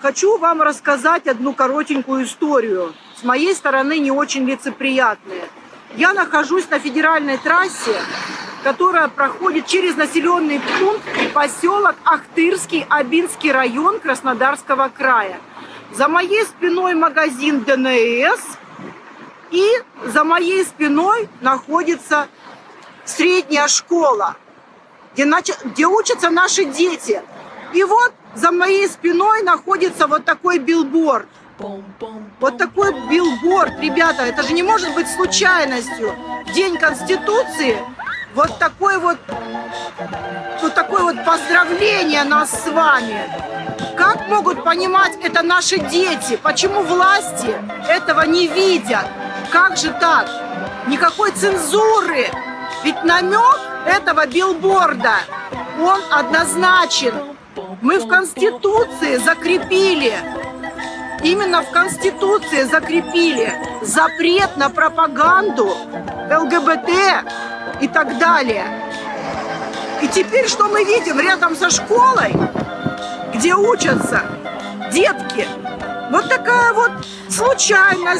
Хочу вам рассказать одну коротенькую историю. С моей стороны не очень лицеприятная. Я нахожусь на федеральной трассе, которая проходит через населенный пункт поселок Ахтырский, Абинский район Краснодарского края. За моей спиной магазин ДНС, и за моей спиной находится средняя школа, где, нач... где учатся наши дети. И вот за моей спиной находится вот такой билборд. Вот такой билборд, ребята, это же не может быть случайностью. День Конституции, вот такой вот, вот такое вот поздравление нас с вами. Как могут понимать это наши дети? Почему власти этого не видят? Как же так? Никакой цензуры. Ведь намек этого билборда, он однозначен. Мы в Конституции закрепили, именно в Конституции закрепили запрет на пропаганду ЛГБТ и так далее. И теперь что мы видим рядом со школой, где учатся детки? Вот такая вот случайность.